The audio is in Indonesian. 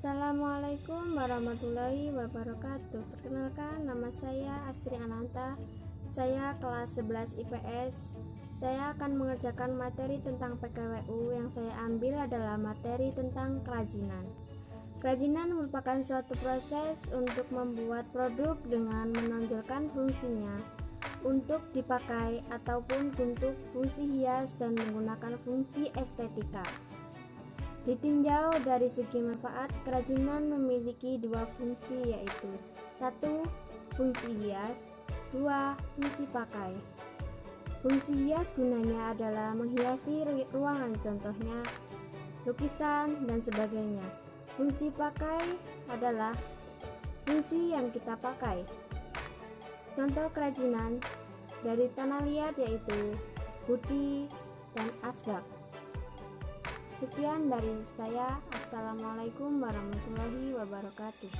Assalamualaikum warahmatullahi wabarakatuh. Perkenalkan nama saya Astri Ananta. Saya kelas 11 IPS Saya akan mengerjakan materi tentang PKWU Yang saya ambil adalah materi tentang kerajinan. Kerajinan merupakan suatu proses untuk membuat produk dengan menonjolkan fungsinya. Untuk dipakai ataupun untuk fungsi hias dan menggunakan fungsi estetika. Ditinjau dari segi manfaat, kerajinan memiliki dua fungsi yaitu satu Fungsi hias dua Fungsi pakai. Fungsi hias gunanya adalah menghiasi ruangan contohnya lukisan dan sebagainya. Fungsi pakai adalah fungsi yang kita pakai. Contoh kerajinan dari tanah liat yaitu putih dan asbak Sekian dari saya. Assalamualaikum warahmatullahi wabarakatuh.